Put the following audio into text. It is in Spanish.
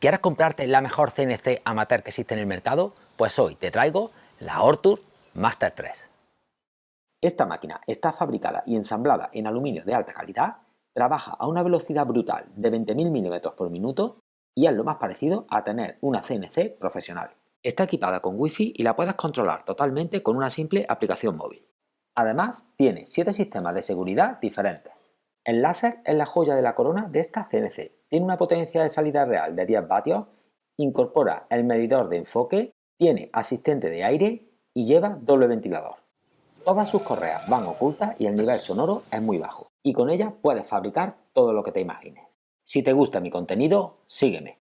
¿Quieres comprarte la mejor CNC amateur que existe en el mercado? Pues hoy te traigo la Ortur Master 3. Esta máquina está fabricada y ensamblada en aluminio de alta calidad, trabaja a una velocidad brutal de 20.000 mm por minuto y es lo más parecido a tener una CNC profesional. Está equipada con Wi-Fi y la puedes controlar totalmente con una simple aplicación móvil. Además, tiene 7 sistemas de seguridad diferentes. El láser es la joya de la corona de esta CNC. Tiene una potencia de salida real de 10 vatios, incorpora el medidor de enfoque, tiene asistente de aire y lleva doble ventilador. Todas sus correas van ocultas y el nivel sonoro es muy bajo. Y con ella puedes fabricar todo lo que te imagines. Si te gusta mi contenido, sígueme.